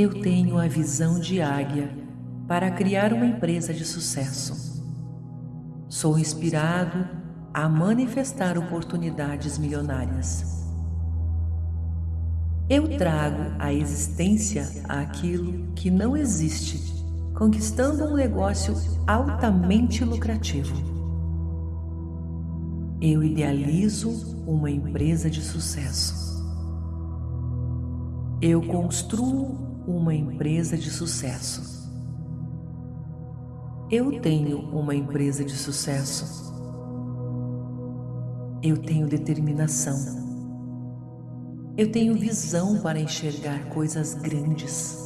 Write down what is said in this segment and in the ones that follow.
Eu tenho a visão de águia para criar uma empresa de sucesso. Sou inspirado a manifestar oportunidades milionárias. Eu trago à existência aquilo que não existe, conquistando um negócio altamente lucrativo. Eu idealizo uma empresa de sucesso. Eu construo uma empresa de sucesso. Eu tenho uma empresa de sucesso. Eu tenho determinação. Eu tenho visão para enxergar coisas grandes.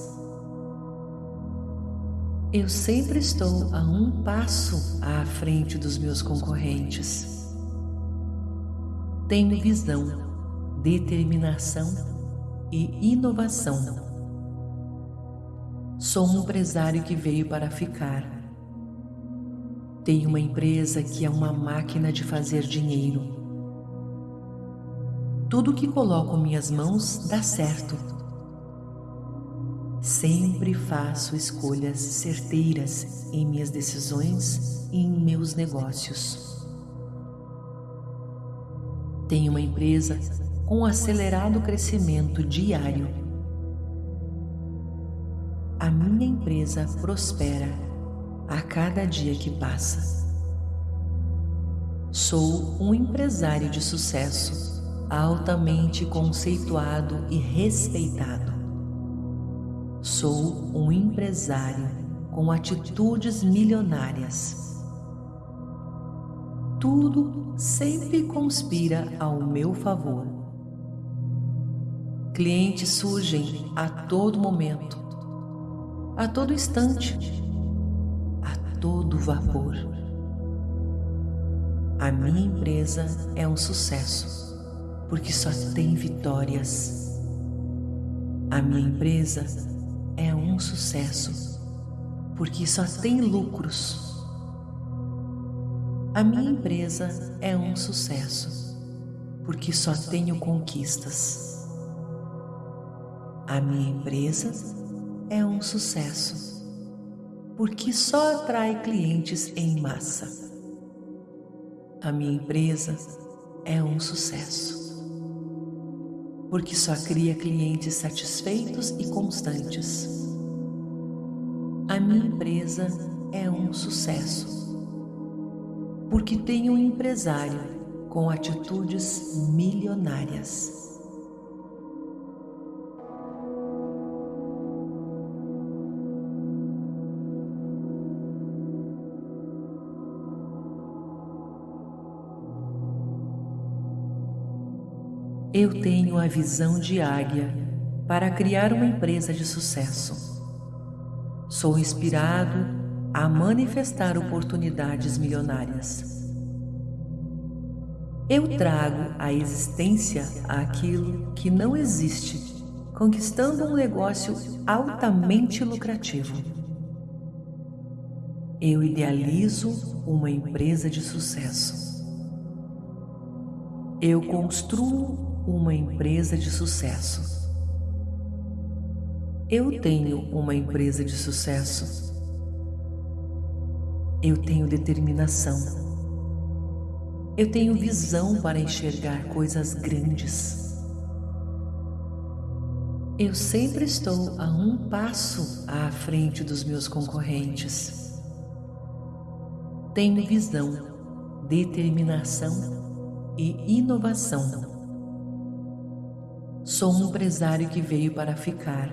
Eu sempre estou a um passo à frente dos meus concorrentes. Tenho visão, determinação e inovação. Sou um empresário que veio para ficar. Tenho uma empresa que é uma máquina de fazer dinheiro. Tudo que coloco minhas mãos dá certo. Sempre faço escolhas certeiras em minhas decisões e em meus negócios. Tenho uma empresa com um acelerado crescimento diário a minha empresa prospera a cada dia que passa. Sou um empresário de sucesso, altamente conceituado e respeitado. Sou um empresário com atitudes milionárias. Tudo sempre conspira ao meu favor. Clientes surgem a todo momento a todo instante, a todo vapor. A minha empresa é um sucesso, porque só tem vitórias. A minha empresa é um sucesso, porque só tem lucros. A minha empresa é um sucesso, porque só tenho conquistas. A minha empresa é um sucesso, porque só atrai clientes em massa. A minha empresa é um sucesso, porque só cria clientes satisfeitos e constantes. A minha empresa é um sucesso, porque tem um empresário com atitudes milionárias. Eu tenho a visão de águia para criar uma empresa de sucesso. Sou inspirado a manifestar oportunidades milionárias. Eu trago à existência aquilo que não existe, conquistando um negócio altamente lucrativo. Eu idealizo uma empresa de sucesso. Eu construo uma empresa de sucesso. Eu tenho uma empresa de sucesso. Eu tenho determinação. Eu tenho visão para enxergar coisas grandes. Eu sempre estou a um passo à frente dos meus concorrentes. Tenho visão, determinação e inovação. Sou um empresário que veio para ficar.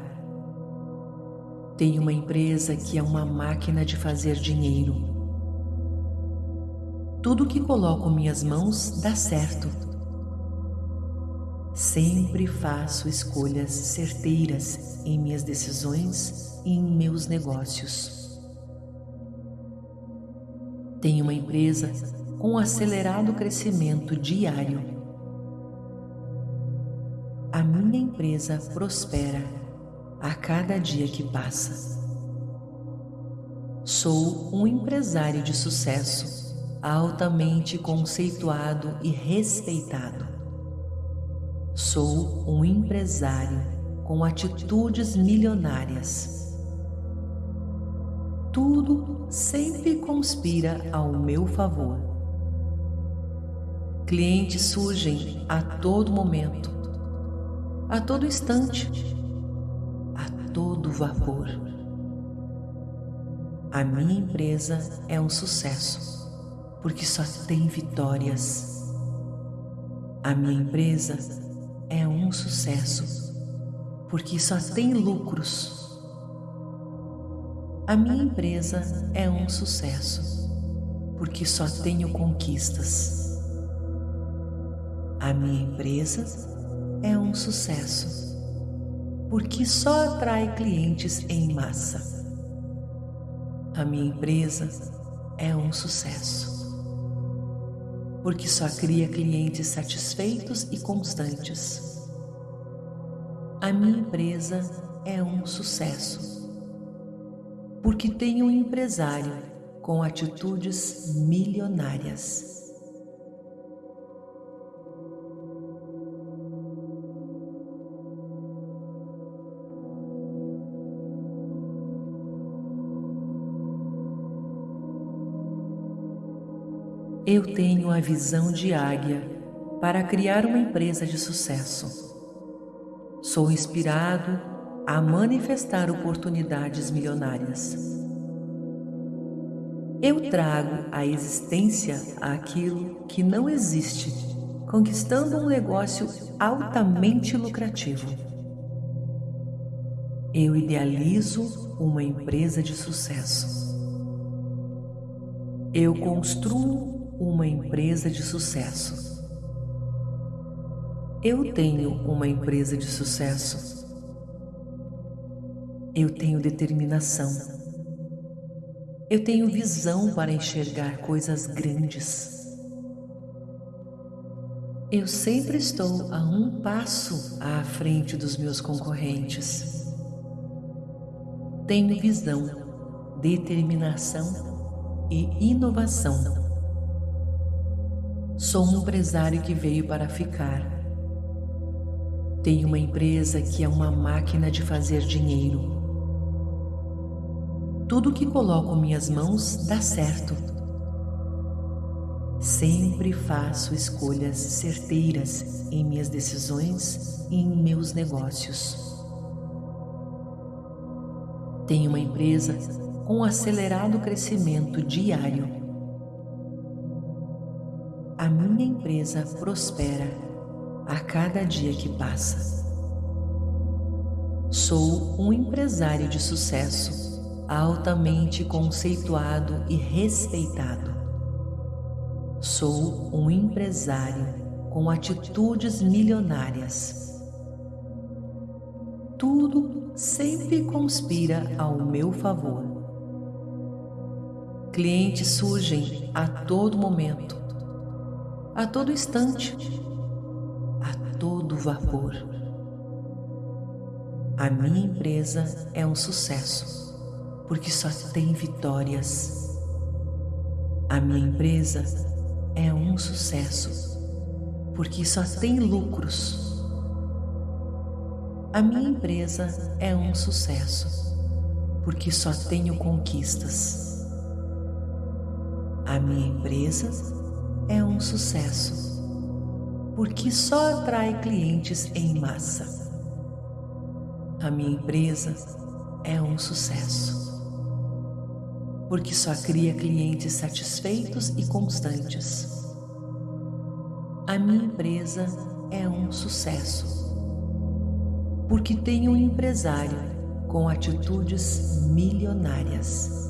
Tenho uma empresa que é uma máquina de fazer dinheiro. Tudo que coloco minhas mãos dá certo. Sempre faço escolhas certeiras em minhas decisões e em meus negócios. Tenho uma empresa com um acelerado crescimento diário a minha empresa prospera a cada dia que passa. Sou um empresário de sucesso, altamente conceituado e respeitado. Sou um empresário com atitudes milionárias. Tudo sempre conspira ao meu favor. Clientes surgem a todo momento, a todo instante, a todo vapor. A minha empresa é um sucesso, porque só tem vitórias. A minha empresa é um sucesso, porque só tem lucros. A minha empresa é um sucesso, porque só tenho conquistas. A minha empresa é um sucesso, porque só atrai clientes em massa. A minha empresa é um sucesso, porque só cria clientes satisfeitos e constantes. A minha empresa é um sucesso, porque tenho um empresário com atitudes milionárias. Eu tenho a visão de águia para criar uma empresa de sucesso. Sou inspirado a manifestar oportunidades milionárias. Eu trago à existência aquilo que não existe, conquistando um negócio altamente lucrativo. Eu idealizo uma empresa de sucesso. Eu construo uma empresa de sucesso. Eu tenho uma empresa de sucesso. Eu tenho determinação. Eu tenho visão para enxergar coisas grandes. Eu sempre estou a um passo à frente dos meus concorrentes. Tenho visão, determinação e inovação. Sou um empresário que veio para ficar. Tenho uma empresa que é uma máquina de fazer dinheiro. Tudo que coloco minhas mãos dá certo. Sempre faço escolhas certeiras em minhas decisões e em meus negócios. Tenho uma empresa com um acelerado crescimento diário a minha empresa prospera a cada dia que passa. Sou um empresário de sucesso, altamente conceituado e respeitado. Sou um empresário com atitudes milionárias. Tudo sempre conspira ao meu favor. Clientes surgem a todo momento a todo instante, a todo vapor. A minha empresa é um sucesso, porque só tem vitórias. A minha empresa é um sucesso, porque só tem lucros. A minha empresa é um sucesso, porque só tenho conquistas. A minha empresa é um sucesso, porque só atrai clientes em massa. A minha empresa é um sucesso, porque só cria clientes satisfeitos e constantes. A minha empresa é um sucesso, porque tenho um empresário com atitudes milionárias.